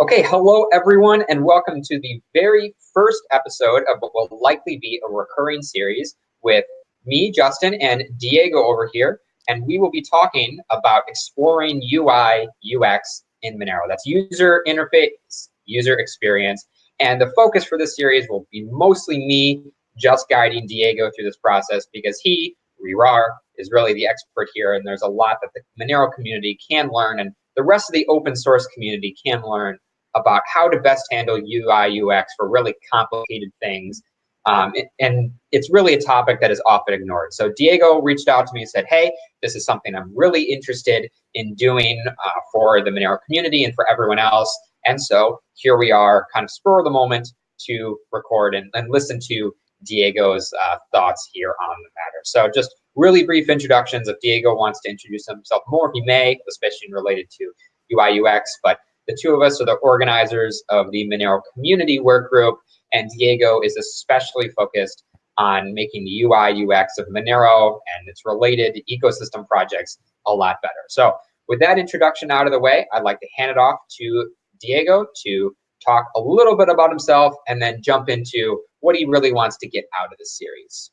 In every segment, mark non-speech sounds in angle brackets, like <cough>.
Okay, hello everyone, and welcome to the very first episode of what will likely be a recurring series with me, Justin, and Diego over here. And we will be talking about exploring UI, UX in Monero. That's user interface, user experience. And the focus for this series will be mostly me just guiding Diego through this process because he, rehrar, is really the expert here. And there's a lot that the Monero community can learn and the rest of the open source community can learn about how to best handle UI, UX for really complicated things. Um, and it's really a topic that is often ignored. So Diego reached out to me and said, hey, this is something I'm really interested in doing uh, for the Monero community and for everyone else. And so here we are, kind of spur of the moment to record and, and listen to Diego's uh, thoughts here on the matter. So just really brief introductions. If Diego wants to introduce himself more, he may, especially related to UI UX. But the two of us are the organizers of the Monero community work group, and Diego is especially focused on making the UI UX of Monero and its related ecosystem projects a lot better. So with that introduction out of the way, I'd like to hand it off to Diego to talk a little bit about himself and then jump into what he really wants to get out of this series.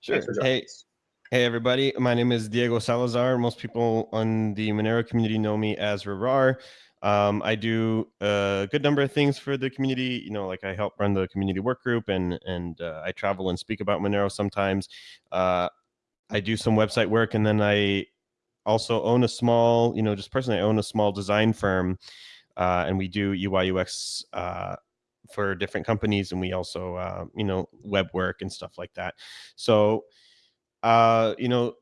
Sure. Hey, hey, everybody. My name is Diego Salazar. Most people on the Monero community know me as rehrar. Um, I do a good number of things for the community. You know, like I help run the community work group, and and uh, I travel and speak about Monero sometimes. Uh, I do some website work, and then I also own a small, you know, just personally, I own a small design firm, uh, and we do UI UX uh, for different companies, and we also, uh, you know, web work and stuff like that. So, uh, you know,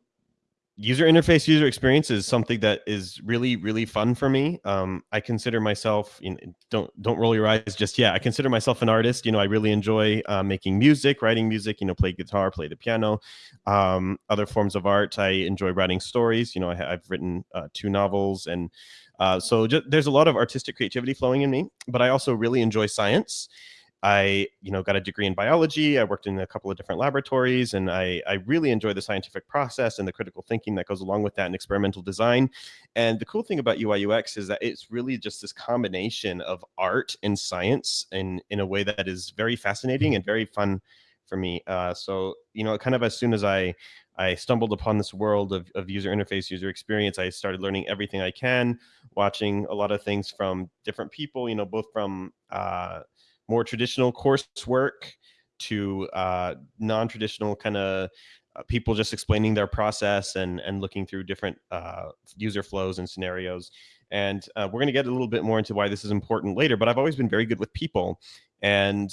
user interface user experience is something that is really really fun for me. Um, i consider myself you know, don't don't roll your eyes just yet. I consider myself an artist. You know i really enjoy uh, making music writing music you know play guitar play the piano um, other forms of art. I enjoy writing stories. You know I, have written uh, two novels and uh, so just, there's a lot of artistic creativity flowing in me but i also really enjoy science I, you know, got a degree in biology. I worked in a couple of different laboratories, and I, I really enjoy the scientific process and the critical thinking that goes along with that and experimental design. And the cool thing about UI UX is that it's really just this combination of art and science in in a way that is very fascinating and very fun for me. Uh, so, you know, kind of as soon as I I stumbled upon this world of, of user interface, user experience. I started learning everything I can, watching a lot of things from different people, you know, both from uh, more traditional coursework to uh, non-traditional kind of uh, people just explaining their process and and looking through different uh, user flows and scenarios. And uh, we're going to get a little bit more into why this is important later. But I've always been very good with people, and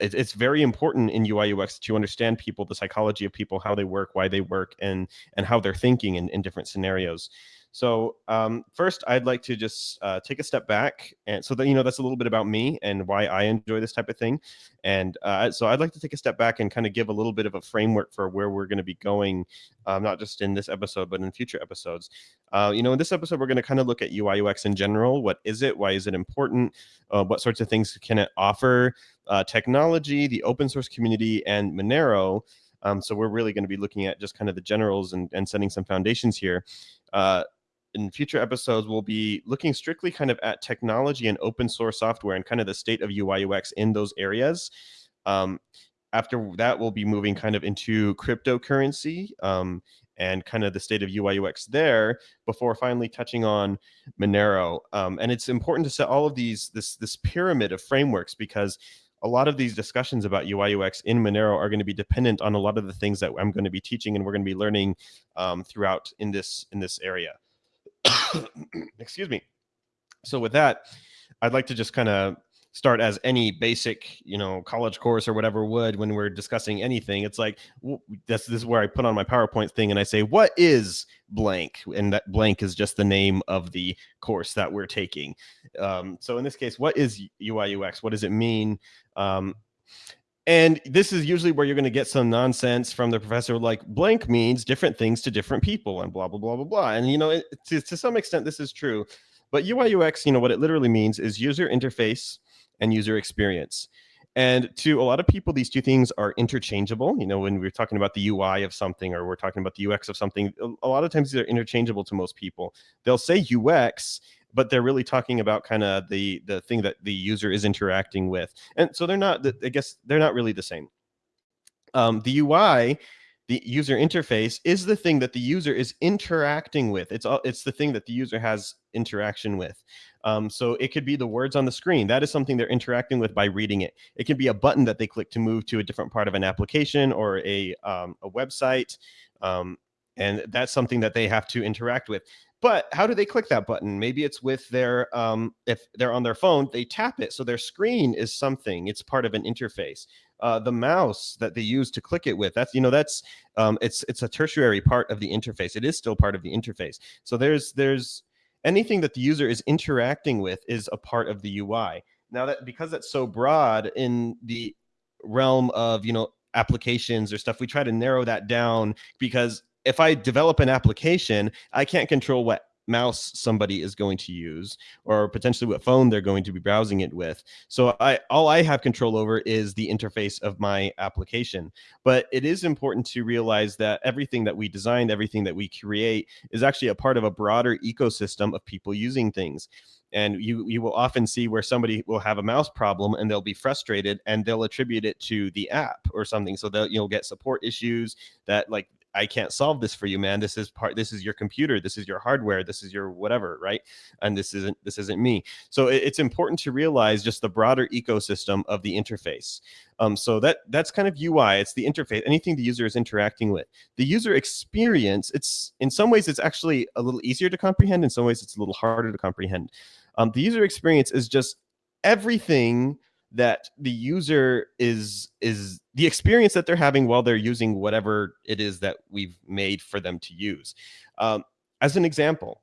it, it's very important in UI UX to understand people, the psychology of people, how they work, why they work, and and how they're thinking in, in different scenarios. So um, first, I'd like to just uh, take a step back, and so that you know that's a little bit about me and why I enjoy this type of thing. And uh, so I'd like to take a step back and kind of give a little bit of a framework for where we're going to be going, um, not just in this episode, but in future episodes. Uh, you know, in this episode, we're going to kind of look at UI UX in general. What is it? Why is it important? Uh, what sorts of things can it offer? Uh, technology, the open source community, and Monero. Um, so we're really going to be looking at just kind of the generals and, and setting some foundations here. In future episodes, we'll be looking strictly kind of at technology and open source software and kind of the state of UI UX in those areas. Um, after that, we'll be moving kind of into cryptocurrency um, and kind of the state of UI UX there before finally touching on Monero. Um, and it's important to set all of these, this, this pyramid of frameworks because a lot of these discussions about UI UX in Monero are going to be dependent on a lot of the things that I'm going to be teaching and we're going to be learning um, throughout in this in this area. <coughs> Excuse me. So with that, I'd like to just kind of start as any basic, you know, college course or whatever would when we're discussing anything. It's like this, this is where I put on my PowerPoint thing and I say, "What is blank?" And that blank is just the name of the course that we're taking. Um, so in this case, what is UI UX? What does it mean? Um, and this is usually where you're going to get some nonsense from the professor, like blank means different things to different people and blah, blah, blah, blah, blah. And, you know, it, to, to some extent, this is true. But UI UX, you know, what it literally means is user interface and user experience. And to a lot of people, these two things are interchangeable. You know, when we're talking about the UI of something or we're talking about the UX of something, a lot of times they're interchangeable to most people. They'll say UX, but they're really talking about kind of the the thing that the user is interacting with. And so they're not, I guess they're not really the same. Um, the UI the user interface is the thing that the user is interacting with. It's all, it's the thing that the user has interaction with. Um, so it could be the words on the screen. That is something they're interacting with by reading it. It can be a button that they click to move to a different part of an application or a, um, a website. Um, and that's something that they have to interact with. But how do they click that button? Maybe it's with their, um, if they're on their phone, they tap it. So their screen is something, it's part of an interface. Uh, the mouse that they use to click it with, that's, you know, that's, um, it's, it's a tertiary part of the interface. It is still part of the interface. So there's, there's anything that the user is interacting with is a part of the UI. Now that, because that's so broad in the realm of, you know, applications or stuff, we try to narrow that down because if I develop an application, I can't control what mouse somebody is going to use or potentially what phone they're going to be browsing it with. So I all I have control over is the interface of my application. But it is important to realize that everything that we design, everything that we create is actually a part of a broader ecosystem of people using things. And you you will often see where somebody will have a mouse problem and they'll be frustrated and they'll attribute it to the app or something. So you'll get support issues that like I can't solve this for you, man. This is part. This is your computer. This is your hardware. This is your whatever, right? And this isn't this isn't me. So it, it's important to realize just the broader ecosystem of the interface. Um, so that that's kind of UI. It's the interface. Anything the user is interacting with. The user experience. It's in some ways it's actually a little easier to comprehend. In some ways it's a little harder to comprehend. Um, the user experience is just everything that the user is is the experience that they're having while they're using whatever it is that we've made for them to use. Um, as an example,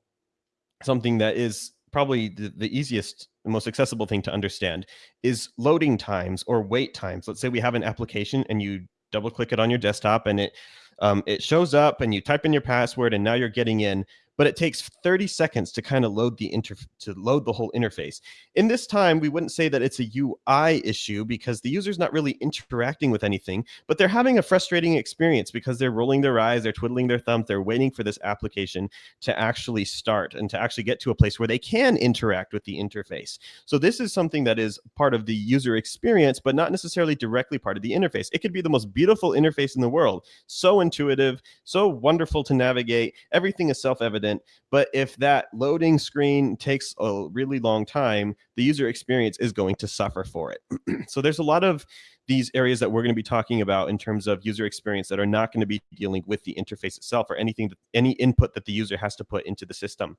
something that is probably the, the easiest the most accessible thing to understand is loading times or wait times. Let's say we have an application and you double click it on your desktop and it um, it shows up and you type in your password and now you're getting in but it takes 30 seconds to kind of load the inter to load the whole interface. In this time, we wouldn't say that it's a UI issue because the user's not really interacting with anything, but they're having a frustrating experience because they're rolling their eyes, they're twiddling their thumbs, they're waiting for this application to actually start and to actually get to a place where they can interact with the interface. So this is something that is part of the user experience, but not necessarily directly part of the interface. It could be the most beautiful interface in the world, so intuitive, so wonderful to navigate. Everything is self-evident evident. But if that loading screen takes a really long time, the user experience is going to suffer for it. <clears throat> so there's a lot of these areas that we're going to be talking about in terms of user experience that are not going to be dealing with the interface itself or anything that any input that the user has to put into the system.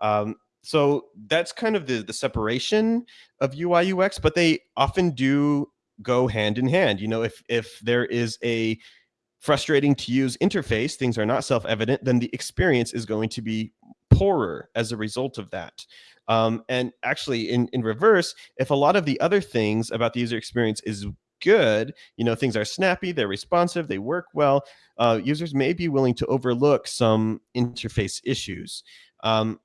Um, so that's kind of the, the separation of UI UX, but they often do go hand in hand. You know, if if there is a frustrating to use interface, things are not self-evident, then the experience is going to be poorer as a result of that. Um, and actually in, in reverse, if a lot of the other things about the user experience is good, you know, things are snappy, they're responsive, they work well, uh, users may be willing to overlook some interface issues. Um,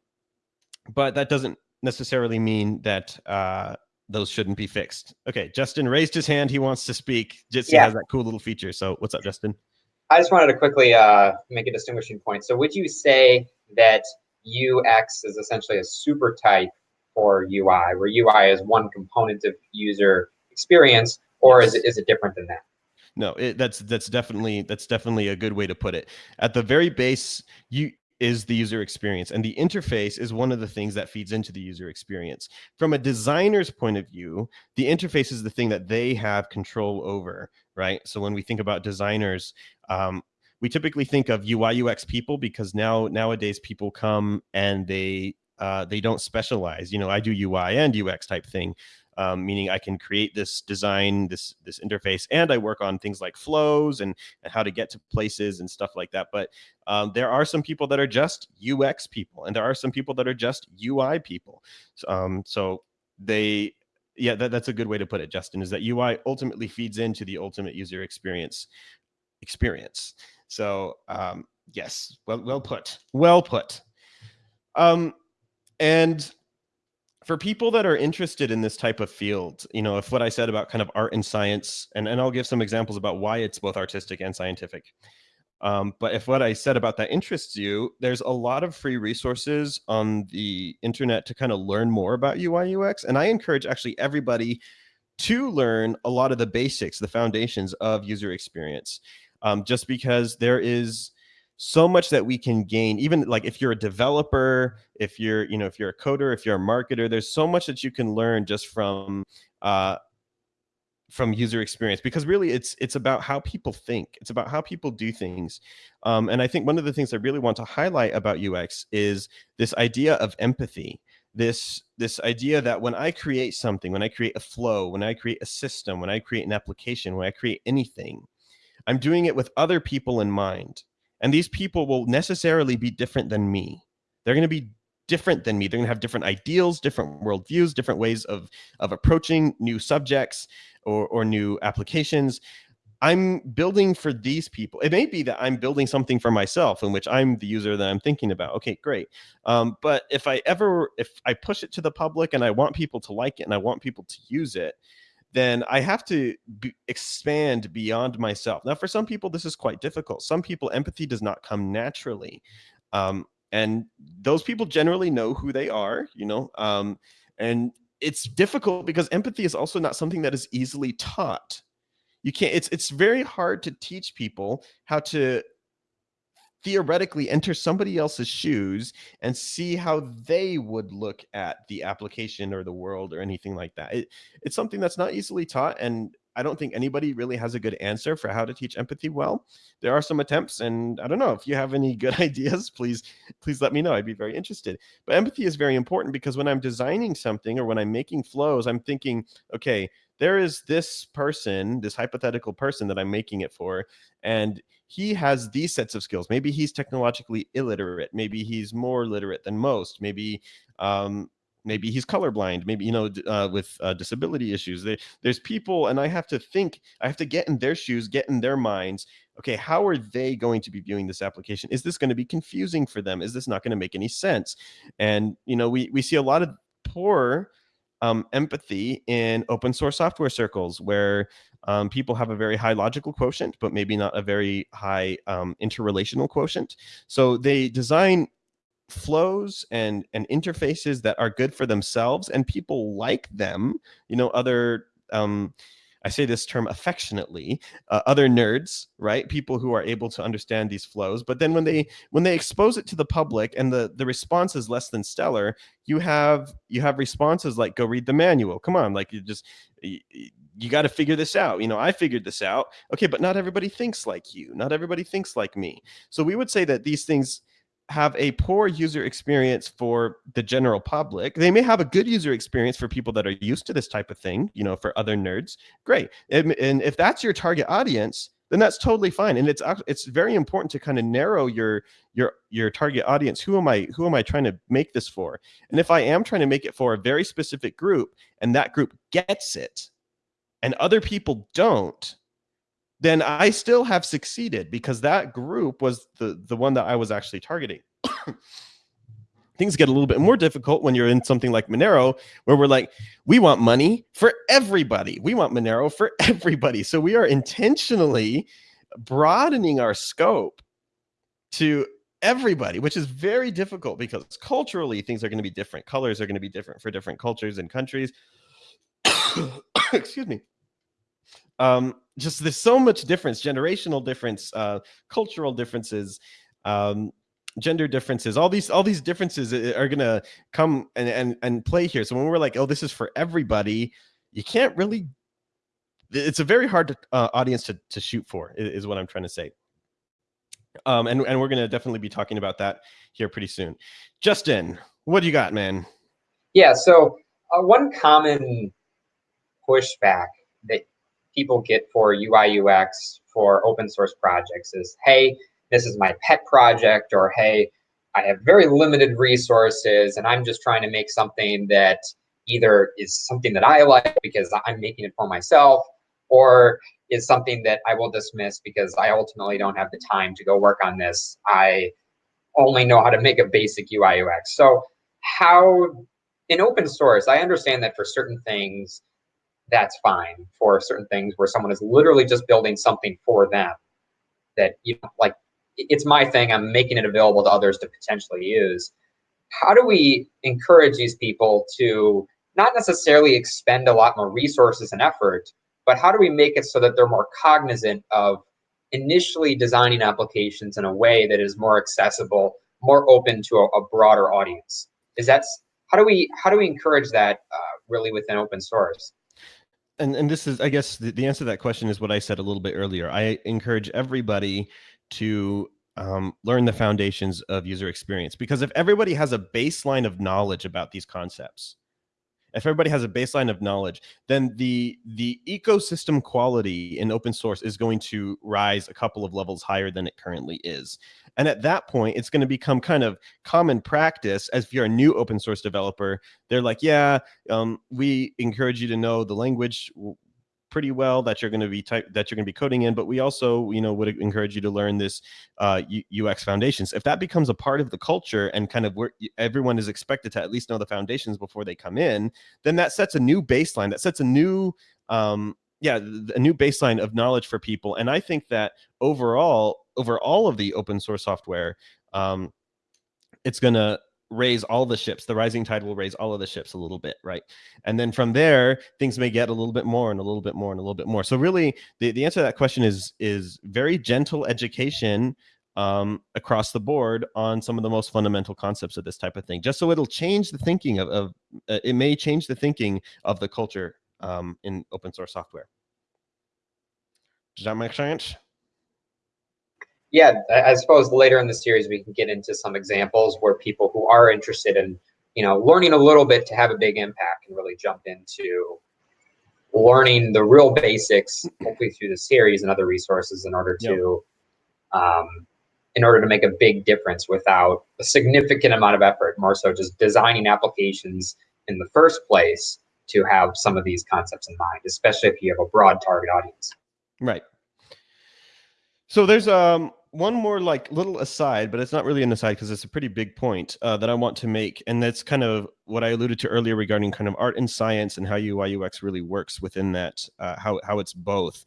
but that doesn't necessarily mean that uh, those shouldn't be fixed. Okay, Justin raised his hand. He wants to speak. Jitsi yeah. has that cool little feature. So what's up, Justin? I just wanted to quickly uh, make a distinguishing point. So would you say that UX is essentially a super type for UI, where UI is one component of user experience, or is it, is it different than that? No, it, that's that's definitely that's definitely a good way to put it. At the very base, you is the user experience and the interface is one of the things that feeds into the user experience from a designer's point of view the interface is the thing that they have control over right so when we think about designers um, we typically think of ui ux people because now nowadays people come and they uh, they don't specialize you know i do ui and ux type thing um, meaning I can create this design, this this interface, and I work on things like flows and, and how to get to places and stuff like that. But um, there are some people that are just UX people, and there are some people that are just UI people. Um, so they, yeah, that, that's a good way to put it, Justin, is that UI ultimately feeds into the ultimate user experience experience. So um, yes, well, well put, well put. Um, and for people that are interested in this type of field, you know, if what I said about kind of art and science, and, and I'll give some examples about why it's both artistic and scientific. Um, but if what I said about that interests you, there's a lot of free resources on the internet to kind of learn more about UI UX. And I encourage actually everybody to learn a lot of the basics, the foundations of user experience, um, just because there is so much that we can gain even like if you're a developer if you're you know if you're a coder if you're a marketer there's so much that you can learn just from uh, from user experience because really it's it's about how people think it's about how people do things um, and i think one of the things i really want to highlight about ux is this idea of empathy this this idea that when i create something when i create a flow when i create a system when i create an application when i create anything i'm doing it with other people in mind and these people will necessarily be different than me. They're going to be different than me. They're going to have different ideals, different worldviews, different ways of of approaching new subjects or, or new applications. I'm building for these people. It may be that I'm building something for myself in which I'm the user that I'm thinking about. Okay, great. Um, but if I ever, if I push it to the public and I want people to like it and I want people to use it, then I have to be, expand beyond myself. Now, for some people, this is quite difficult. Some people, empathy does not come naturally. Um, and those people generally know who they are you know um, and it's difficult because empathy is also not something that is easily taught. You can't it's it's very hard to teach people how to theoretically enter somebody else's shoes and see how they would look at the application or the world or anything like that. It, it's something that's not easily taught and I don't think anybody really has a good answer for how to teach empathy well. There are some attempts, and I don't know if you have any good <laughs> ideas, please, please let me know. I'd be very interested. But empathy is very important because when I'm designing something or when I'm making flows, I'm thinking, okay, there is this person, this hypothetical person that I'm making it for, and he has these sets of skills. Maybe he's technologically illiterate. Maybe he's more literate than most. Maybe um, maybe he's colorblind maybe you know uh, with uh, disability issues. There, there's people and i have to think i have to get in their shoes get in their minds okay how are they going to be viewing this application? Is this going to be confusing for them? Is this not going to make any sense? And you know we we see a lot of poor um, empathy in open source software circles where um, people have a very high logical quotient, but maybe not a very high um, interrelational quotient. So they design flows and and interfaces that are good for themselves and people like them you know other um I say this term affectionately, uh, other nerds, right? People who are able to understand these flows. But then when they when they expose it to the public and the the response is less than stellar, you have you have responses like go read the manual. Come on, like you just you, you got to figure this out. You know, I figured this out. Okay, but not everybody thinks like you. Not everybody thinks like me. So we would say that these things have a poor user experience for the general public. They may have a good user experience for people that are used to this type of thing, you know, for other nerds. Great. And, and if that's your target audience, then that's totally fine. And it's it's very important to kind of narrow your your your target audience. Who am I who am I trying to make this for? And if I am trying to make it for a very specific group and that group gets it and other people don't, then I still have succeeded because that group was the, the one that I was actually targeting. <coughs> Things get a little bit more difficult when you're in something like Monero, where we're like, we want money for everybody. We want Monero for <laughs> everybody. So we are intentionally broadening our scope to everybody, which is very difficult because culturally things are going to be different. Colors are going to be different for different cultures and countries. <coughs> Excuse me um, just there's so much difference, generational difference, uh, cultural differences, um, gender differences. All these all these differences are gonna come and and and play here. So when we're like, oh, this is for everybody, you can't really. It's a very hard uh, audience to to shoot for, is what I'm trying to say. Um, and and we're gonna definitely be talking about that here pretty soon. Justin, what do you got, man? Yeah. So uh, one common pushback that people get for UI UX for open source projects is, hey, this is my pet project, or hey, I have very limited resources and I'm just trying to make something that either is something that I like because I'm making it for myself, or is something that I will dismiss because I ultimately don't have the time to go work on this. I only know how to make a basic UI UX. So how in open source, I understand that for certain things, that's fine for certain things where someone is literally just building something for them that you know like it's my thing. I'm making it available to others to potentially use. How do we encourage these people to not necessarily expend a lot more resources and effort, but how do we make it so that they're more cognizant of initially designing applications in a way that is more accessible, more open to a, a broader audience? Is that how do we how do we encourage that uh, really within open source? And and this is I guess the, the answer to that question is what I said a little bit earlier. I encourage everybody to um, learn the foundations of user experience because if everybody has a baseline of knowledge about these concepts, if everybody has a baseline of knowledge, then the the ecosystem quality in open source is going to rise a couple of levels higher than it currently is. And at that point, it's going to become kind of common practice as if you're a new open source developer. They're like, yeah, um, we encourage you to know the language pretty well that you're going to be type that you're going to be coding in but we also you know would encourage you to learn this uh, ux foundations. If that becomes a part of the culture and kind of where everyone is expected to at least know the foundations before they come in then that sets a new baseline that sets a new um, yeah a new baseline of knowledge for people. And i think that overall over all of the open source software um, it's going to raise all the ships. The rising tide will raise all of the ships a little bit, right? And then from there, things may get a little bit more and a little bit more and a little bit more. So really, the, the answer to that question is is very gentle education um, across the board on some of the most fundamental concepts of this type of thing, just so it'll change the thinking of, of uh, it may change the thinking of the culture um, in open source software. Does that make sense? Yeah, I suppose later in the series we can get into some examples where people who are interested in, you know, learning a little bit to have a big impact can really jump into learning the real basics, hopefully through the series and other resources in order to, yep. um, in order to make a big difference without a significant amount of effort. More so, just designing applications in the first place to have some of these concepts in mind, especially if you have a broad target audience. Right. So there's um one more like little aside, but it's not really an aside because it's a pretty big point uh, that I want to make, and that's kind of what I alluded to earlier regarding kind of art and science and how UI UX really works within that, uh, how how it's both.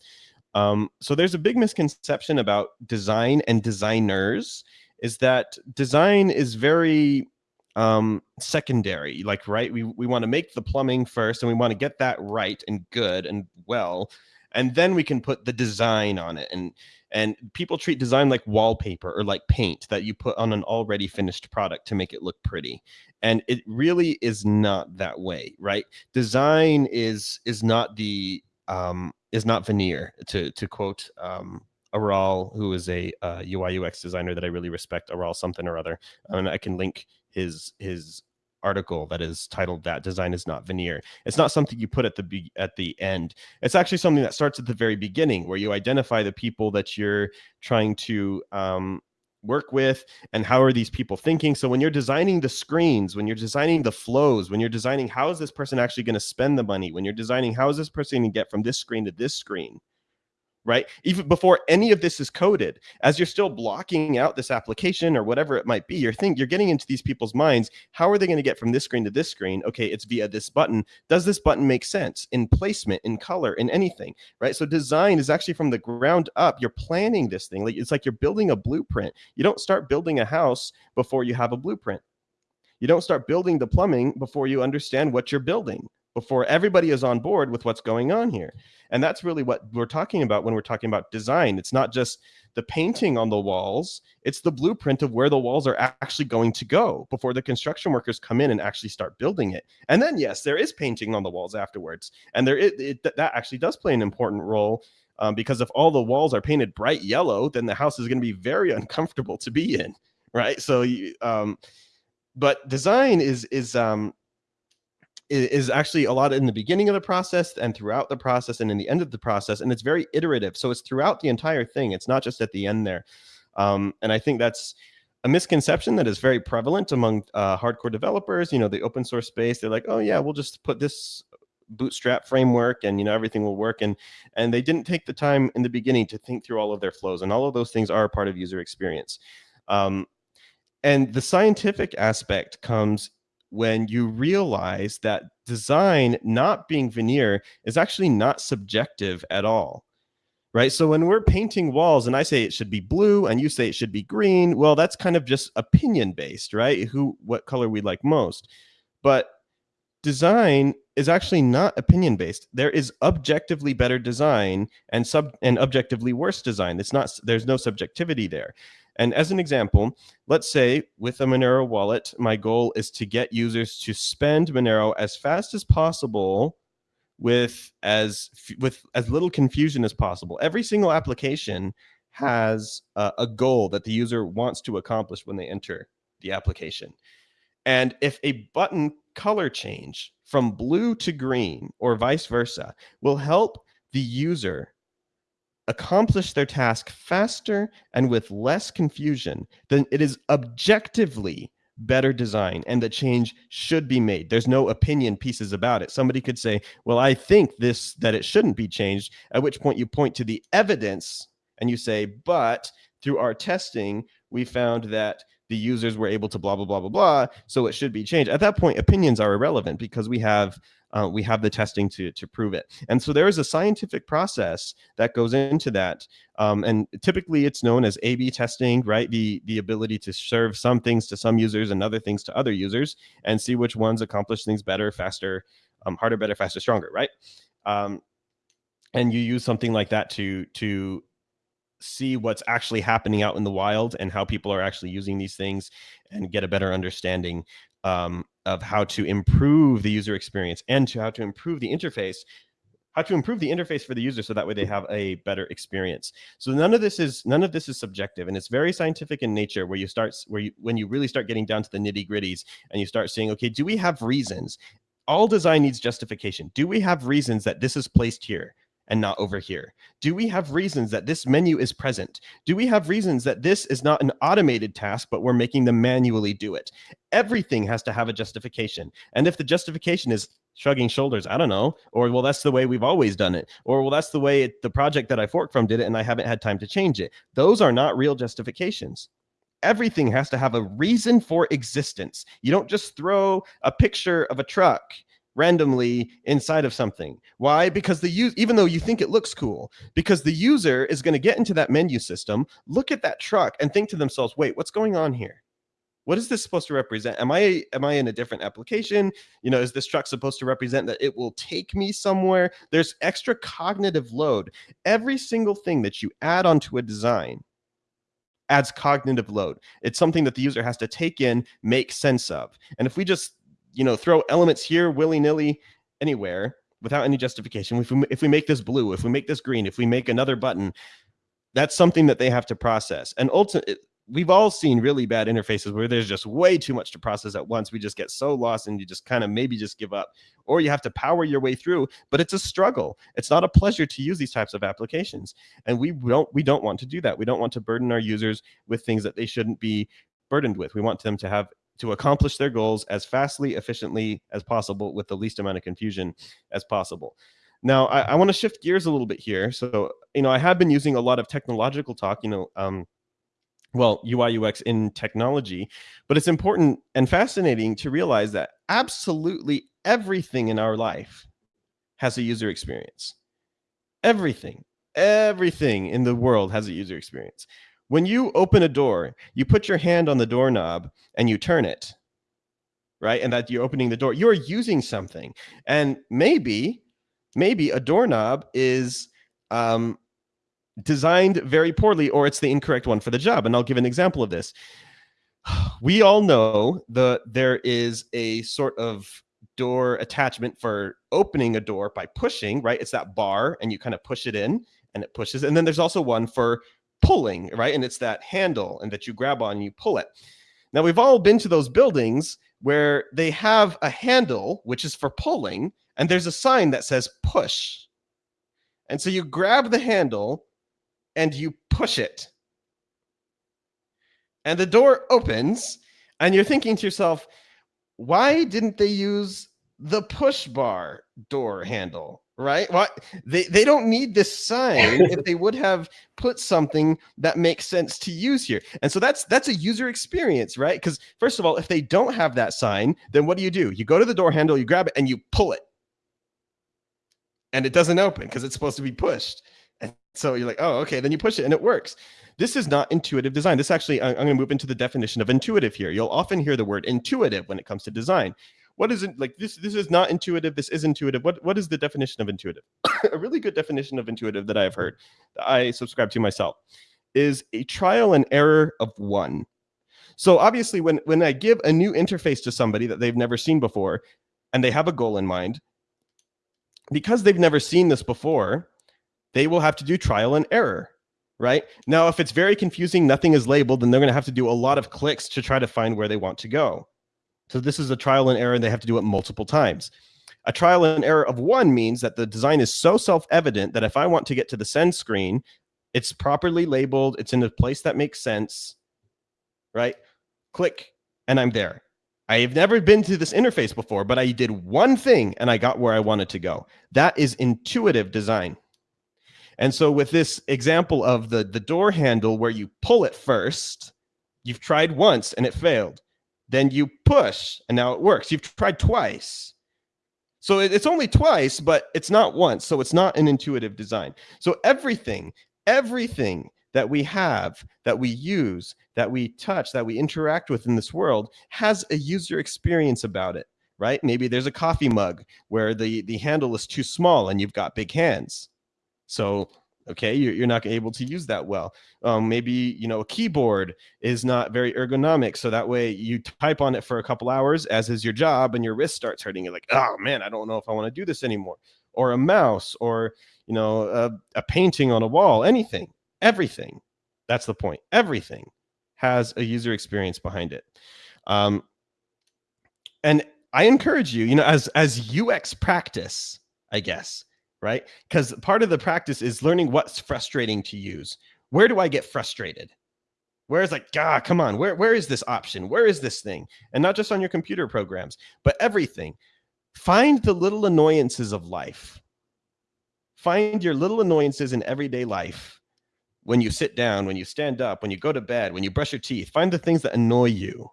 Um, so there's a big misconception about design and designers is that design is very um, secondary. Like, right, we we want to make the plumbing first, and we want to get that right and good and well, and then we can put the design on it and and people treat design like wallpaper or like paint that you put on an already finished product to make it look pretty and it really is not that way right? Design is is not the um is not veneer to to quote um Aral, who is a uh, UI UX designer that I really respect, Aral something or other, and I can link his his article that is titled that design is not veneer. It's not something you put at the be- at the end. It's actually something that starts at the very beginning where you identify the people that you're trying to um, work with and how are these people thinking. So when you're designing the screens when you're designing the flows when you're designing how is this person actually going to spend the money when you're designing how is this person going to get from this screen to this screen right? Even before any of this is coded, as you're still blocking out this application or whatever it might be, you're think you're getting into these people's minds. How are they going to get from this screen to this screen? Okay, it's via this button. Does this button make sense in placement, in color, in anything, right? So design is actually from the ground up. You're planning this thing. Like it's like you're building a blueprint. You don't start building a house before you have a blueprint. You don't start building the plumbing before you understand what you're building, before everybody is on board with what's going on here. And that's really what we're talking about when we're talking about design. It's not just the painting on the walls, it's the blueprint of where the walls are actually going to go before the construction workers come in and actually start building it. And then, yes, there is painting on the walls afterwards. And there it, it that actually does play an important role um, because if all the walls are painted bright yellow, then the house is going to be very <laughs> uncomfortable to be in, right? So, you, um, but design is is um, is actually a lot in the beginning of the process and throughout the process and in the end of the process and it's very iterative. So it's throughout the entire thing it's not just at the end there. Um, and i think that's a misconception that is very prevalent among uh, hardcore developers you know the open source space. They're like oh yeah we'll just put this bootstrap framework and you know everything will work and and they didn't take the time in the beginning to think through all of their flows and all of those things are part of user experience. Um, and the scientific aspect comes when you realize that design not being veneer is actually not subjective at all right? So when we're painting walls and I say it should be blue and you say it should be green, well, that's kind of just opinion based, right? Who, what color we like most. But design is actually not opinion based. There is objectively better design and sub and objectively worse design. It's not, there's no subjectivity there. And as an example, let's say with a Monero wallet, my goal is to get users to spend Monero as fast as possible with as with as little confusion as possible. Every single application has a, a goal that the user wants to accomplish when they enter the application. And if a button color change from blue to green or vice versa will help the user accomplish their task faster and with less confusion, then it is objectively better design and the change should be made. There's no opinion pieces about it. Somebody could say, well, I think this, that it shouldn't be changed, at which point you point to the evidence and you say, but through our testing, we found that the users were able to blah, blah, blah, blah, blah. So it should be changed. At that point, opinions are irrelevant because we have uh, we have the testing to, to prove it. And so there is a scientific process that goes into that. Um, and typically it's known as A-B testing, right? The, the ability to serve some things to some users and other things to other users and see which ones accomplish things better, faster, um, harder, better, faster, stronger, right? Um, and you use something like that to, to see what's actually happening out in the wild and how people are actually using these things and get a better understanding um, of how to improve the user experience and to how to improve the interface how to improve the interface for the user so that way they have a better experience. So none of this is none of this is subjective and it's very scientific in nature where you start where you when you really start getting down to the nitty gritties and you start saying okay do we have reasons? All design needs justification. Do we have reasons that this is placed here and not over here? Do we have reasons that this menu is present? Do we have reasons that this is not an automated task, but we're making them manually do it? Everything has to have a justification. And if the justification is shrugging shoulders, I don't know, or well, that's the way we've always done it, or well, that's the way it, the project that I forked from did it and I haven't had time to change it. Those are not real justifications everything has to have a reason for existence. You don't just throw a picture of a truck randomly inside of something. Why? Because the use, even though you think it looks cool, because the user is going to get into that menu system, look at that truck and think to themselves, wait, what's going on here? What is this supposed to represent? Am I am I in a different application? You know, is this truck supposed to represent that it will take me somewhere? There's extra cognitive load. Every single thing that you add onto a design adds cognitive load. It's something that the user has to take in, make sense of. And if we just you know, throw elements here willy-nilly anywhere without any justification. If we, if we make this blue, if we make this green, if we make another button, that's something that they have to process. And ultimately, we've all seen really bad interfaces where there's just way too much to process at once. We just get so lost and you just kind of maybe just give up or you have to power your way through, but it's a struggle. It's not a pleasure to use these types of applications. And we don't, we don't want to do that. We don't want to burden our users with things that they shouldn't be burdened with. We want them to have to accomplish their goals as fastly, efficiently as possible with the least amount of confusion as possible. Now, I, I want to shift gears a little bit here. So, you know, I have been using a lot of technological talk, you know, um, well, UI UX in technology, but it's important and fascinating to realize that absolutely everything in our life has a user experience. Everything, everything in the world has a user experience. When you open a door, you put your hand on the doorknob and you turn it, right? And that you're opening the door, you're using something. And maybe, maybe a doorknob is um, designed very poorly or it's the incorrect one for the job. And I'll give an example of this. <sighs> We all know that there is a sort of door attachment for opening a door by pushing, right? It's that bar and you kind of push it in and it pushes. And then there's also one for pulling, right? And it's that handle and that you grab on and you pull it. Now we've all been to those buildings where they have a handle, which is for pulling, and there's a sign that says push. And so you grab the handle and you push it. And the door opens and you're thinking to yourself, why didn't they use the push bar door handle? Right? What they they don't need this sign if they would have put something that makes sense to use here. And so that's that's a user experience, right? Because first of all, if they don't have that sign, then what do you do? You go to the door handle, you grab it, and you pull it, and it doesn't open because it's supposed to be pushed. And so you're like, oh, okay. Then you push it and it works. This is not intuitive design. This actually, I'm going to move into the definition of intuitive here. You'll often hear the word intuitive when it comes to design. What is it like? This this is not intuitive. This is intuitive. What what is the definition of intuitive? <coughs> a really good definition of intuitive that I've heard, that I subscribe to myself, is a trial and error of one. So obviously, when when I give a new interface to somebody that they've never seen before, and they have a goal in mind, because they've never seen this before, they will have to do trial and error right? Now, if it's very confusing, nothing is labeled, then they're going to have to do a lot of clicks to try to find where they want to go. So this is a trial and error, and they have to do it multiple times. A trial and error of one means that the design is so self-evident that if I want to get to the send screen, it's properly labeled, it's in a place that makes sense, right? Click, and I'm there. I have never been to this interface before, but I did one thing and I got where I wanted to go. That is intuitive design. And so with this example of the, the door handle where you pull it first, you've tried once and it failed. Then you push and now it works. You've tried twice. So it's only twice, but it's not once. So it's not an intuitive design. So everything, everything that we have, that we use, that we touch, that we interact with in this world has a user experience about it, right? Maybe there's a coffee mug where the, the handle is too small and you've got big hands so okay? You're, you're not able to use that well. Um, maybe you know a keyboard is not very ergonomic so that way you type on it for a couple hours as is your job and your wrist starts hurting. You're like oh man i don't know if i want to do this anymore. Or a mouse or you know a, a painting on a wall anything everything. That's the point. Everything has a user experience behind it. Um, and i encourage you you know as as ux practice i guess right? Because part of the practice is learning what's frustrating to use. Where do I get frustrated? Where is like, ah, come on, where, where is this option? Where is this thing? And not just on your computer programs, but everything. Find the little annoyances of life. Find your little annoyances in everyday life. When you sit down, when you stand up, when you go to bed, when you brush your teeth, find the things that annoy you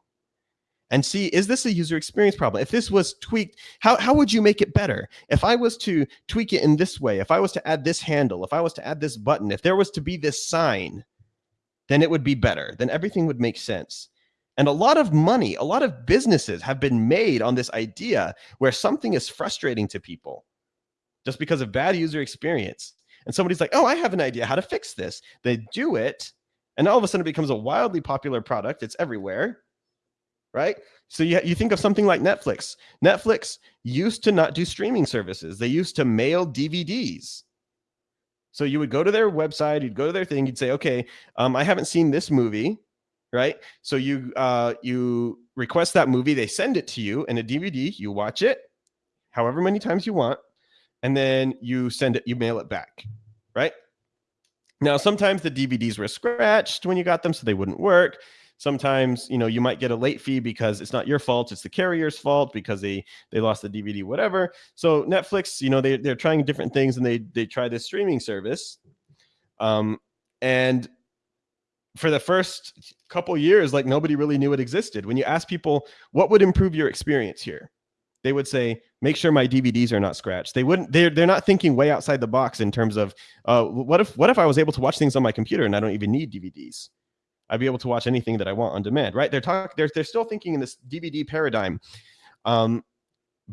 and see, is this a user experience problem? If this was tweaked, how, how would you make it better? If I was to tweak it in this way, if I was to add this handle, if I was to add this button, if there was to be this sign, then it would be better. Then everything would make sense. And a lot of money, a lot of businesses have been made on this idea where something is frustrating to people just because of bad user experience. And somebody's like, oh, I have an idea how to fix this. They do it. And all of a sudden it becomes a wildly popular product. It's everywhere right? So you, you think of something like Netflix. Netflix used to not do streaming services. They used to mail DVDs. So you would go to their website, you'd go to their thing, you'd say, okay, um, I haven't seen this movie, right? So you uh, you request that movie, they send it to you in a DVD, you watch it however many times you want, and then you send it, you mail it back, right? Now, sometimes the DVDs were scratched when you got them, so they wouldn't work sometimes you know you might get a late fee because it's not your fault it's the carrier's fault because they they lost the dvd whatever. So netflix you know they, they're trying different things and they they try this streaming service um and for the first couple years like nobody really knew it existed. When you ask people what would improve your experience here? they would say make sure my dvds are not scratched. They wouldn't they're, they're not thinking way outside the box in terms of uh, what if what if i was able to watch things on my computer and i don't even need dvds I'd be able to watch anything that I want on demand, right? They're talking, they're, they're still thinking in this DVD paradigm. Um,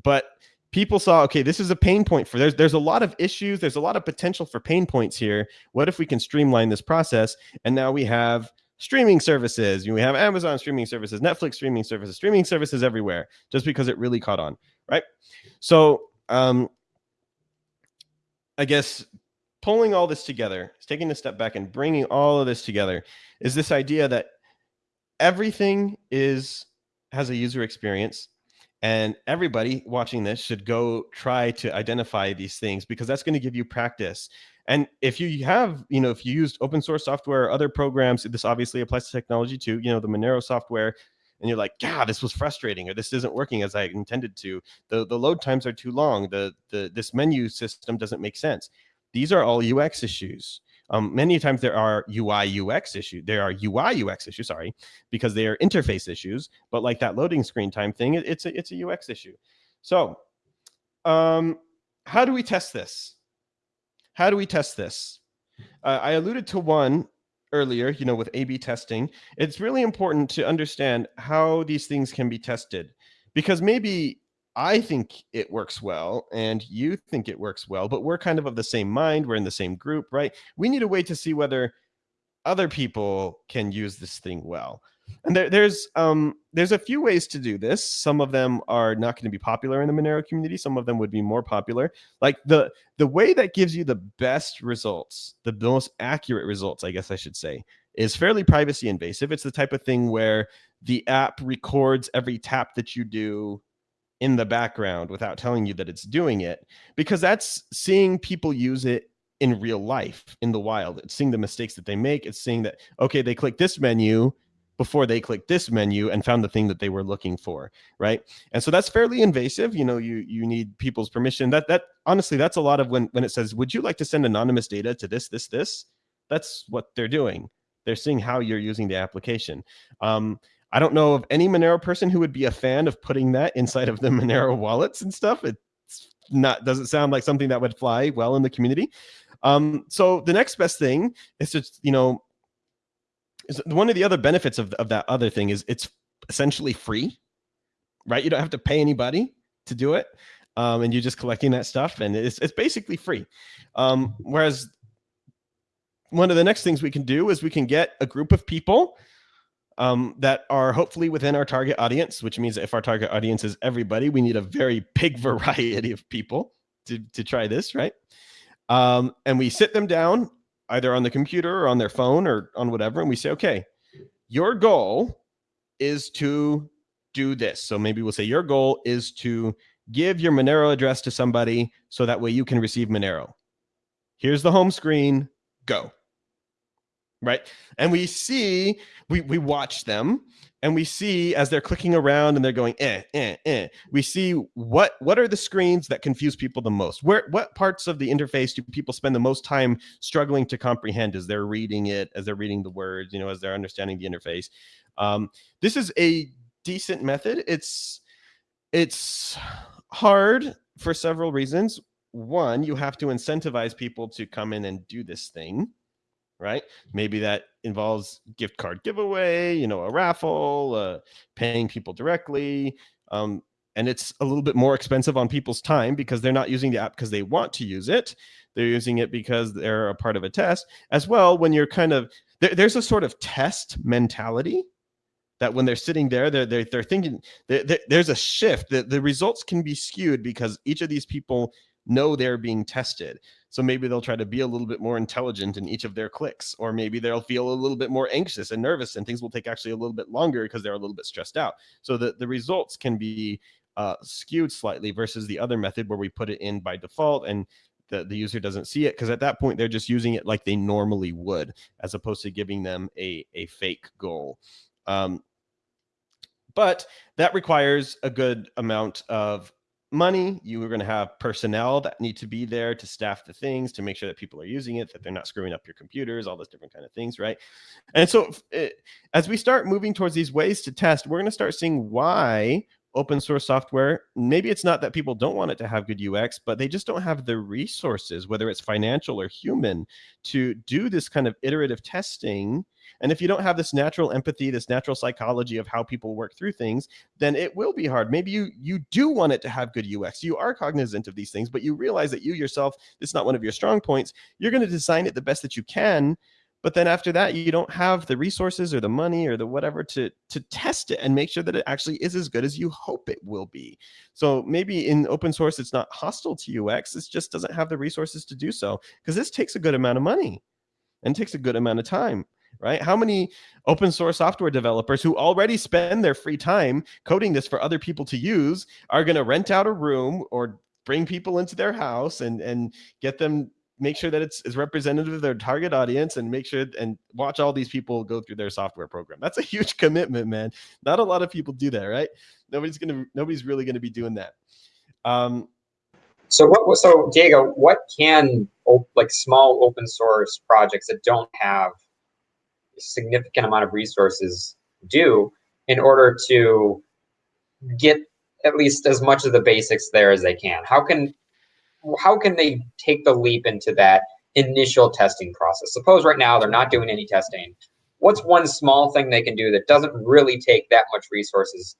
but people saw, okay, this is a pain point for, there's, there's a lot of issues. There's a lot of potential for pain points here. What if we can streamline this process? And now we have streaming services. We have Amazon streaming services, Netflix streaming services, streaming services everywhere, just because it really caught on, right? So, um, I guess pulling all this together, taking a step back and bringing all of this together is this idea that everything is has a user experience and everybody watching this should go try to identify these things because that's going to give you practice. And if you have you know if you used open source software or other programs this obviously applies to technology too you know the monero software and you're like yeah this was frustrating or this isn't working as i intended to. The the load times are too long. The the this menu system doesn't make sense these are all ux issues um, many times there are UI UX issues. There are UI UX issues, sorry, because they are interface issues. But like that loading screen time thing, it, it's a it's a UX issue. So, um, how do we test this? How do we test this? Uh, I alluded to one earlier, you know, with A/B testing. It's really important to understand how these things can be tested, because maybe I think it works well and you think it works well, but we're kind of of the same mind. We're in the same group, right? We need a way to see whether other people can use this thing well. And there, there's um, there's a few ways to do this. Some of them are not going to be popular in the Monero community. Some of them would be more popular. Like the the way that gives you the best results, the most accurate results, I guess I should say, is fairly privacy invasive. It's the type of thing where the app records every tap that you do in the background without telling you that it's doing it, because that's seeing people use it in real life in the wild. It's seeing the mistakes that they make. It's seeing that okay, they click this menu before they clicked this menu and found the thing that they were looking for right? And so that's fairly invasive. You know you you need people's permission. That that honestly that's a lot of when when it says would you like to send anonymous data to this this this? That's what they're doing. They're seeing how you're using the application. Um, i don't know of any monero person who would be a fan of putting that inside of the <laughs> monero wallets and stuff it's not doesn't sound like something that would fly well in the community um, so the next best thing is just you know one of the other benefits of, of that other thing is it's essentially free, right? You don't have to pay anybody to do it. Um, and you're just collecting that stuff and it's, it's basically free. Um, whereas one of the next things we can do is we can get a group of people um, that are hopefully within our target audience, which means if our target audience is everybody, we need a very big <laughs> variety of people to, to try this, right? Um, and we sit them down either on the computer or on their phone or on whatever, and we say, okay, your goal is to do this. So maybe we'll say your goal is to give your Monero address to somebody so that way you can receive Monero. Here's the home screen, go right? And we see, we, we watch them and we see as they're clicking around and they're going, eh, eh, eh. We see what, what are the screens that confuse people the most? Where, what parts of the interface do people spend the most time struggling to comprehend as they're reading it, as they're reading the words, you know, as they're understanding the interface? Um, this is a decent method. It's, it's hard for several reasons. One, you have to incentivize people to come in and do this thing right? Maybe that involves gift card giveaway, you know, a raffle, uh, paying people directly. Um, and it's a little bit more expensive on people's time because they're not using the app because they want to use it. They're using it because they're a part of a test as well. When you're kind of, there, there's a sort of test mentality that when they're sitting there, they're, they're, they're thinking, they're, they're, there's a shift that the results can be skewed because each of these people know they're being tested. So maybe they'll try to be a little bit more intelligent in each of their clicks, or maybe they'll feel a little bit more anxious and nervous, and things will take actually a little bit longer because they're a little bit stressed out. So the, the results can be uh, skewed slightly versus the other method where we put it in by default and the, the user doesn't see it because at that point they're just using it like they normally would as opposed to giving them a, a fake goal. Um, but that requires a good amount of money. You are going to have personnel that need to be there to staff the things, to make sure that people are using it, that they're not screwing up your computers, all those different kind of things, right? And so it, eh, as we start moving towards these ways to test, we're going to start seeing why open source software, maybe it's not that people don't want it to have good UX, but they just don't have the resources, whether it's financial or human, to do this kind of iterative testing and if you don't have this natural empathy, this natural psychology of how people work through things, then it will be hard. Maybe you you do want it to have good UX. You are cognizant of these things, but you realize that you yourself, it's not one of your strong points. You're going to design it the best that you can. But then after that, you don't have the resources or the money or the whatever to to test it and make sure that it actually is as good as you hope it will be. So maybe in open source, it's not hostile to UX. It just doesn't have the resources to do so because this takes a good amount of money and takes a good amount of time right? How many open source software developers who already spend their free time coding this for other people to use are going to rent out a room or bring people into their house and and get them make sure that it's, it's representative of their target audience and make sure and watch all these people go through their software program. That's a huge <laughs> commitment, man. Not a lot of people do that, right? Nobody's gonna nobody's really gonna be doing that. Um, so what? So Diego, what can like small open source projects that don't have significant amount of resources do in order to get at least as much of the basics there as they can how can how can they take the leap into that initial testing process? Suppose right now they're not doing any testing. What's one small thing they can do that doesn't really take that much resources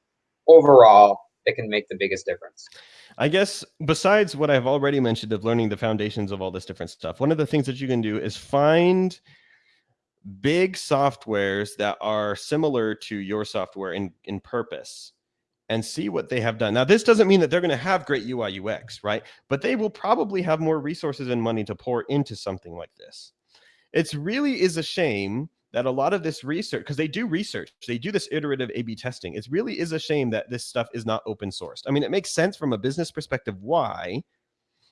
overall that can make the biggest difference? I guess besides what I've already mentioned of learning the foundations of all this different stuff, one of the things that you can do is find big softwares that are similar to your software in, in purpose and see what they have done. Now, this doesn't mean that they're going to have great UI UX, right? But they will probably have more resources and money to pour into something like this. It's really is a shame that a lot of this research, because they do research, they do this iterative A-B testing. It really is a shame that this stuff is not open sourced. I mean, it makes sense from a business perspective why,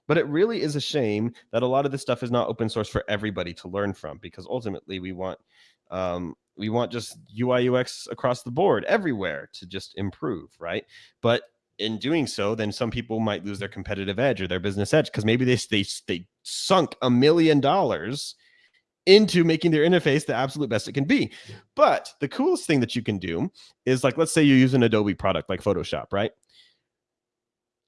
but it really is a shame that a lot of this stuff is not open source for everybody to learn from, because ultimately we want um, we want just UI UX across the board everywhere to just improve, right? But in doing so, then some people might lose their competitive edge or their business edge because maybe they, they they sunk a million dollars into making their interface the absolute best it can be. But the coolest thing that you can do is like, let's say you use an Adobe product like Photoshop, right?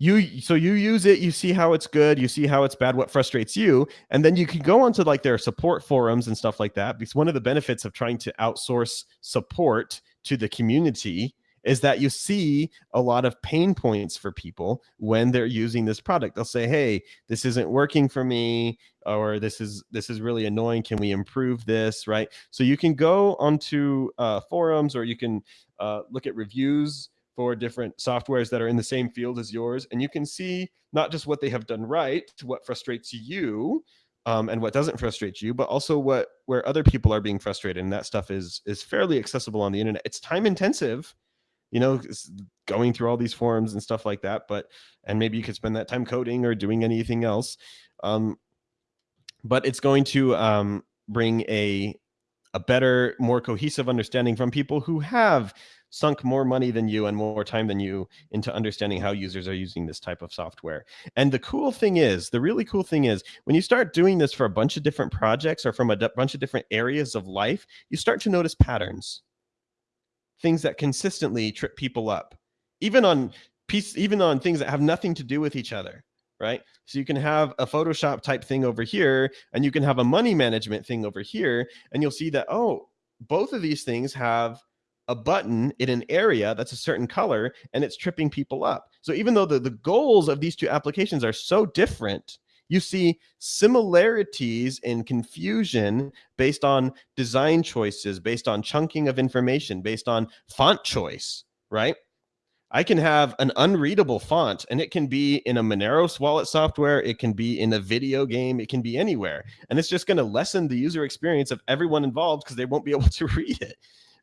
You so you use it, you see how it's good, you see how it's bad, what frustrates you, and then you can go onto like their support forums and stuff like that. Because one of the benefits of trying to outsource support to the community is that you see a lot of pain points for people when they're using this product. They'll say, "Hey, this isn't working for me," or "This is this is really annoying. Can we improve this?" Right. So you can go onto uh, forums or you can uh, look at reviews for different softwares that are in the same field as yours, and you can see not just what they have done right, what frustrates you, um, and what doesn't frustrate you, but also what where other people are being frustrated, and that stuff is is fairly accessible on the internet. It's time intensive you know, going through all these forms and stuff like that. But and maybe you could spend that time coding or doing anything else. Um, but it's going to um, bring a a better, more cohesive understanding from people who have sunk more money than you and more time than you into understanding how users are using this type of software. And the cool thing is, the really cool thing is, when you start doing this for a bunch of different projects or from a bunch of different areas of life, you start to notice patterns things that consistently trip people up, even on piece, even on things that have nothing to do with each other, right? So you can have a Photoshop type thing over here, and you can have a money management thing over here, and you'll see that, oh, both of these things have a button in an area that's a certain color and it's tripping people up. So even though the, the goals of these two applications are so different, you see similarities in confusion based on design choices, based on chunking of information, based on font choice, right? I can have an unreadable font and it can be in a Moneros wallet software. It can be in a video game. It can be anywhere. And it's just going to lessen the user experience of everyone involved because they won't be <laughs> able to read it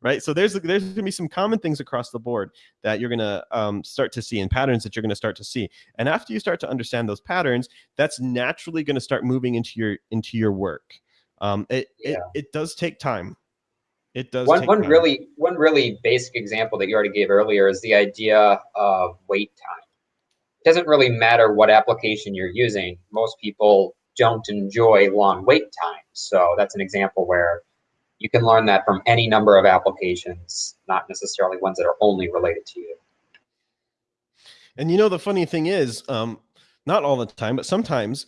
right? So there's there's going to be some common things across the board that you're going to um, start to see and patterns that you're going to start to see. And after you start to understand those patterns, that's naturally going to start moving into your into your work. Um, it, yeah. it it does take time. It does. One one time. really one really basic example that you already gave earlier is the idea of wait time. It doesn't really matter what application you're using. Most people don't enjoy long wait times. So that's an example where you can learn that from any number of applications, not necessarily ones that are only related to you. And you know, the funny thing is, um, not all the time, but sometimes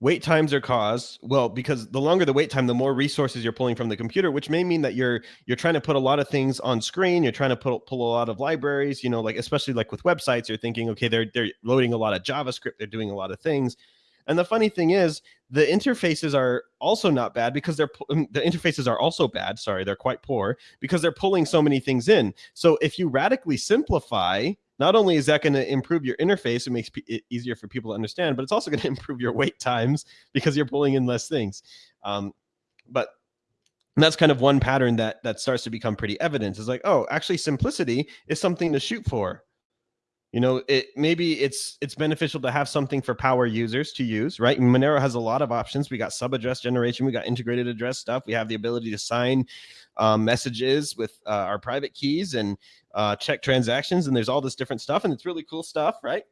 wait times are caused well because the longer the wait time the more resources you're pulling from the computer which may mean that you're you're trying to put a lot of things on screen you're trying to pull, pull a lot of libraries you know like especially like with websites you're thinking okay they're they're loading a lot of javascript they're doing a lot of things and the funny thing is, the interfaces are also not bad because they're um, the interfaces are also bad. Sorry, they're quite poor because they're pulling so many things in. So if you radically simplify, not only is that going to improve your interface, it makes it easier for people to understand, but it's also going <laughs> to improve your wait times because you're pulling in less things. Um, but that's kind of one pattern that that starts to become pretty evident. Is like, oh, actually, simplicity is something to shoot for you know it maybe it's it's beneficial to have something for power users to use right? Monero has a lot of options. We got sub address generation we got integrated address stuff we have the ability to sign um, messages with uh, our private keys and uh, check transactions and there's all this different stuff and it's really cool stuff right?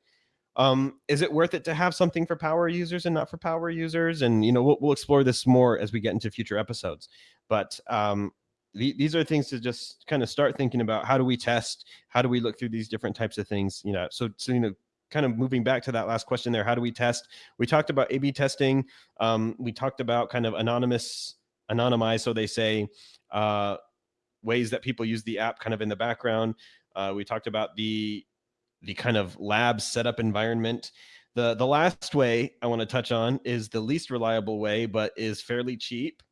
Um, is it worth it to have something for power users and not for power users? And you know we'll, we'll explore this more as we get into future episodes. But um, these are things to just kind of start thinking about how do we test how do we look through these different types of things you know so so you know kind of moving back to that last question there, how do we test? We talked about A/B testing. Um, we talked about kind of anonymous, anonymized, so they say, uh, ways that people use the app kind of in the background. Uh, we talked about the the kind of lab setup environment. The the last way I want to touch on is the least reliable way, but is fairly cheap,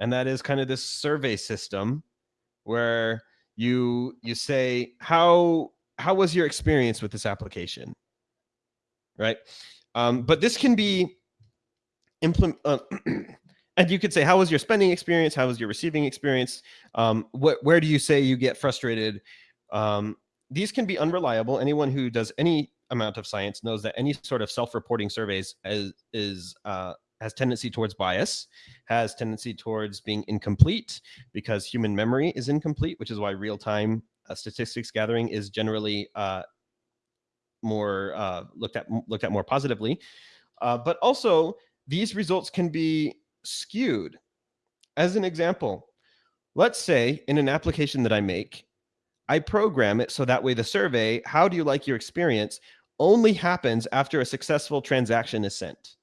and that is kind of this survey system where you you say how how was your experience with this application right? Um, but this can be implement. Uh, <clears throat> and you could say, how was your spending experience? How was your receiving experience? Um, where do you say you get frustrated? Um, these can be unreliable. Anyone who does any amount of science knows that any sort of self-reporting surveys is, is uh, has tendency towards bias, has tendency towards being incomplete because human memory is incomplete, which is why real-time uh, statistics gathering is generally uh, more uh, looked at looked at more positively. Uh, but also these results can be skewed. As an example, let's say in an application that I make, I program it so that way the survey, how do you like your experience, only happens after a successful transaction is sent.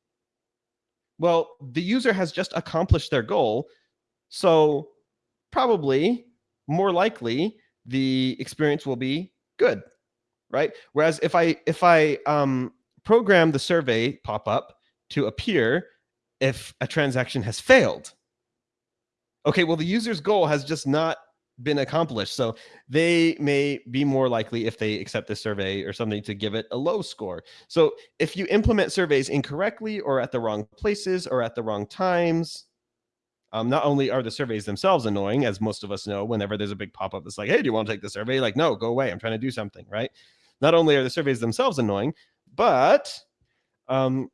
Well, the user has just accomplished their goal. So probably more likely the experience will be good right? Whereas if I if I um, program the survey pop up to appear if a transaction has failed, okay, well the user's goal has just not been accomplished. So they may be more likely if they accept the survey or something to give it a low score. So if you implement surveys incorrectly or at the wrong places or at the wrong times, um, not only are the surveys themselves annoying, as most of us know, whenever there's a big pop up, it's like, hey, do you want to take the survey? Like, no, go away. I'm trying to do something, right? not only are the surveys themselves annoying, but um,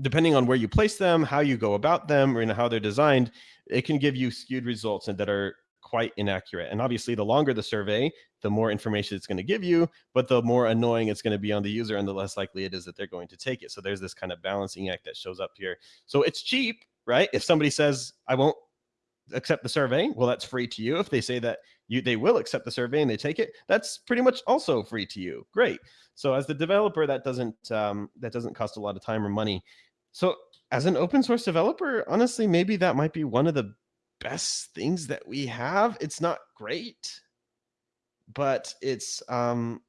depending on where you place them, how you go about them, or you know, how they're designed, it can give you skewed results and that are quite inaccurate. And obviously, the longer the survey, the more information it's going to give you, but the more annoying it's going to be on the user and the less likely it is that they're going to take it. So there's this kind of balancing act that shows up here. So it's cheap, right? If somebody says, I won't accept the survey, well, that's free to you. If they say that you they will accept the survey and they take it, that's pretty much also free to you. Great. So as the developer, that doesn't um, that doesn't cost a lot of time or money. So as an open source developer, honestly, maybe that might be one of the best things that we have. It's not great, but it's um,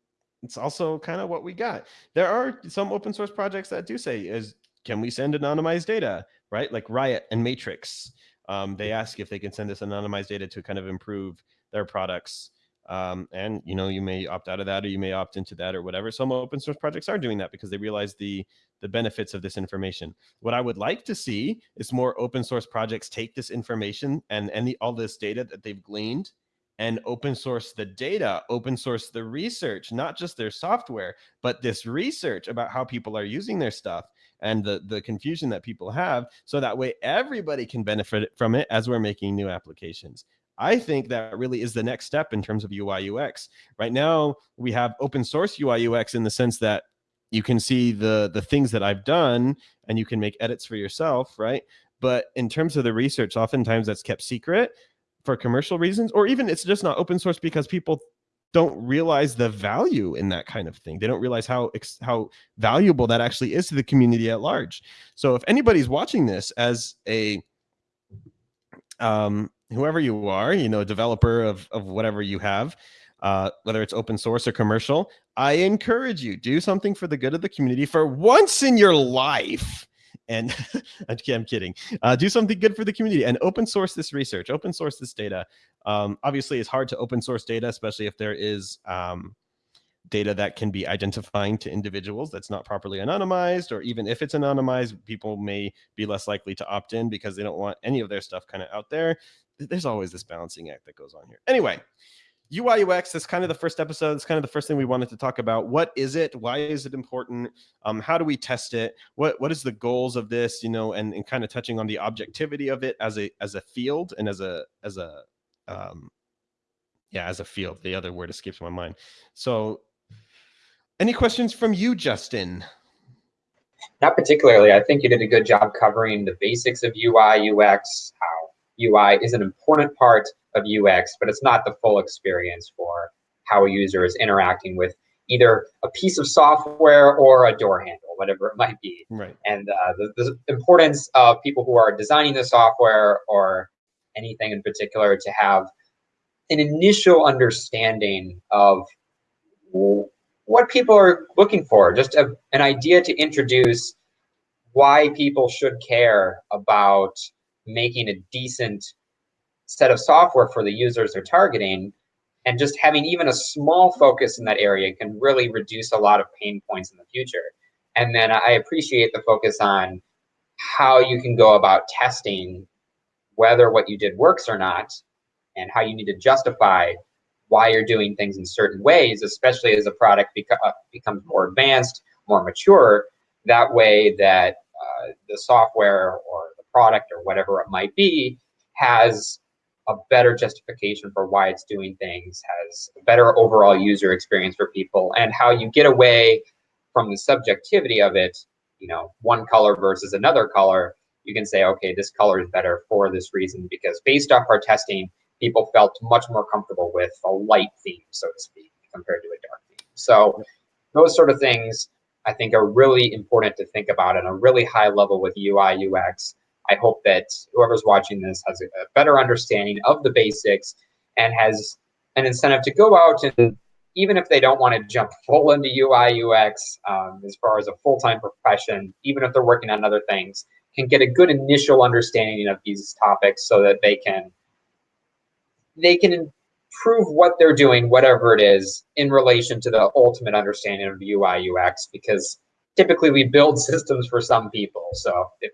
it's also kind of what we got. There are some open source projects that do say is can we send anonymized data, right? Like Riot and Matrix. Um, they ask if they can send this anonymized data to kind of improve their products. Um, and you know, you may opt out of that or you may opt into that or whatever. Some open source projects are doing that because they realize the the benefits of this information. What I would like to see is more open source projects take this information and and all this data that they've gleaned and open source the data, open source the research, not just their software, but this research about how people are using their stuff and the, the confusion that people have. So that way everybody can benefit from it as we're making new applications. I think that really is the next step in terms of UI UX. Right now, we have open source UI UX in the sense that you can see the the things that I've done and you can make edits for yourself, right? But in terms of the research, oftentimes that's kept secret for commercial reasons, or even it's just not open source because people don't realize the value in that kind of thing. They don't realize how how valuable that actually is to the community at large. So if anybody's watching this as a um, whoever you are, you know, developer of of whatever you have, uh, whether it's open source or commercial, I encourage you do something for the good of the community for once in your life and <laughs> I'm kidding. Uh, do something good for the community and open source this research, open source this data. Um, obviously, it's hard to open source data, especially if there is um, data that can be identifying to individuals that's not properly anonymized, or even if it's anonymized, people may be less likely to opt in because they don't want any of their stuff kind of out there. There's always this balancing act that goes on here. Anyway, UI UX is kind of the first episode. It's kind of the first thing we wanted to talk about. What is it? Why is it important? Um, how do we test it? What what is the goals of this? You know, and, and kind of touching on the objectivity of it as a as a field and as a as a um, yeah as a field. The other word escapes my mind. So, any questions from you, Justin? Not particularly. I think you did a good job covering the basics of UI UX, how UI is an important part of UX, but it's not the full experience for how a user is interacting with either a piece of software or a door handle, whatever it might be. Right. And uh, the, the importance of people who are designing the software or anything in particular to have an initial understanding of what people are looking for, just a, an idea to introduce why people should care about making a decent set of software for the users they're targeting and just having even a small focus in that area can really reduce a lot of pain points in the future. And then I appreciate the focus on how you can go about testing whether what you did works or not and how you need to justify why you're doing things in certain ways, especially as a product beco uh, becomes more advanced, more mature, that way that uh, the software or product or whatever it might be has a better justification for why it's doing things, has a better overall user experience for people, and how you get away from the subjectivity of it, you know, one color versus another color, you can say, okay, this color is better for this reason, because based off our testing, people felt much more comfortable with a light theme, so to speak, compared to a dark theme. So those sort of things I think are really important to think about on a really high level with UI, UX. I hope that whoever's watching this has a, a better understanding of the basics and has an incentive to go out and even if they don't want to jump full into UI, UX um, as far as a full-time profession, even if they're working on other things, can get a good initial understanding of these topics so that they can they can improve what they're doing, whatever it is, in relation to the ultimate understanding of UI UX. Because typically we build <laughs> systems for some people. So if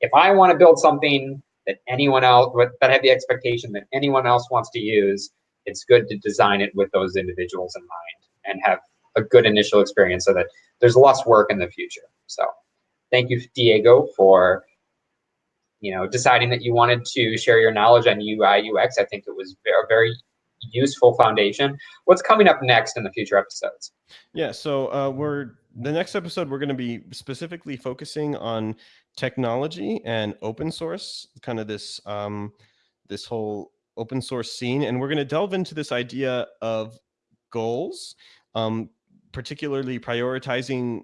if, I want to build something that anyone else that have the expectation that anyone else wants to use, it's good to design it with those individuals in mind and have a good initial experience so that there's less work in the future. So thank you, Diego, for you know, deciding that you wanted to share your knowledge on UI, UX, I think it was a very useful foundation. What's coming up next in the future episodes? Yeah, so uh, we're the next episode we're going to be specifically focusing on technology and open source, kind of this um, this whole open source scene, and we're going to delve into this idea of goals, um, particularly prioritizing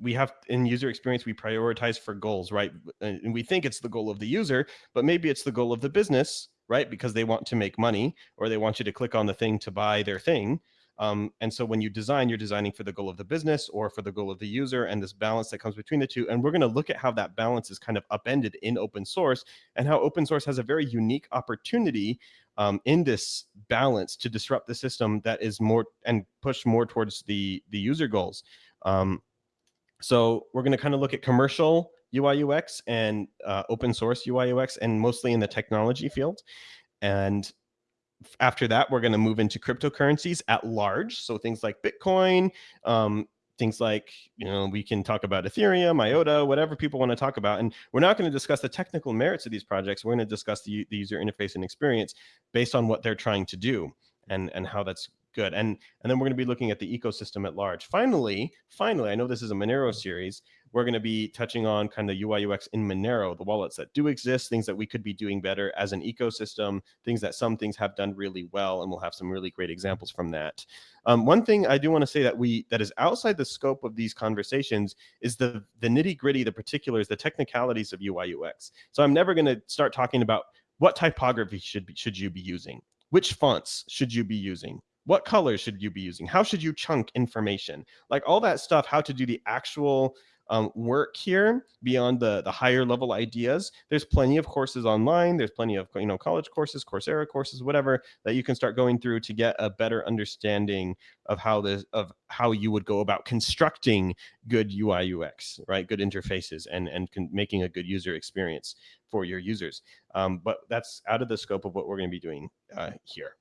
we have in user experience we prioritize for goals right? And we think it's the goal of the user but maybe it's the goal of the business right? Because they want to make money or they want you to click on the thing to buy their thing um, and so when you design you're designing for the goal of the business or for the goal of the user and this balance that comes between the two and we're going to look at how that balance is kind of upended in open source and how open source has a very unique opportunity um, in this balance to disrupt the system that is more and push more towards the the user goals um, so we're going to kind of look at commercial UI UX and uh, open source UI UX and mostly in the technology field. And after that, we're going to move into cryptocurrencies at large. So things like Bitcoin, um, things like, you know, we can talk about Ethereum, IOTA, whatever people want to talk about. And we're not going to discuss the technical merits of these projects. We're going to discuss the, the user interface and experience based on what they're trying to do and, and how that's good. And, and then we're going to be looking at the ecosystem at large. Finally, finally, I know this is a Monero series. We're going to be touching on kind of UI UX in Monero, the wallets that do exist, things that we could be doing better as an ecosystem, things that some things have done really well, and we'll have some really great examples from that. Um, one thing I do want to say that we that is outside the scope of these conversations is the the nitty gritty, the particulars, the technicalities of UI UX. So I'm never going to start talking about what typography should be, should you be using, which fonts should you be using, what colors should you be using? How should you chunk information? Like all that stuff, how to do the actual um, work here beyond the, the higher level ideas. There's plenty of courses online. There's plenty of you know college courses, Coursera courses, whatever that you can start going through to get a better understanding of how this of how you would go about constructing good UI UX, right? Good interfaces and and making a good user experience for your users. Um, but that's out of the scope of what we're going to be doing uh, here.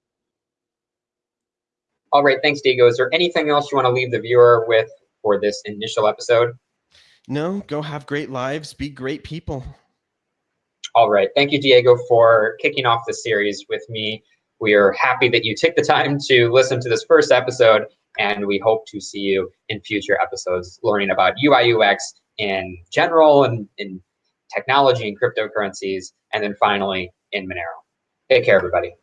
All right, thanks, Diego. Is there anything else you want to leave the viewer with for this initial episode? No, go have great lives, be great people. All right, thank you, Diego, for kicking off the series with me. We are happy that you took the time to listen to this first episode, and we hope to see you in future episodes learning about UI UX in general and in technology and cryptocurrencies, and then finally in Monero. Take care, everybody.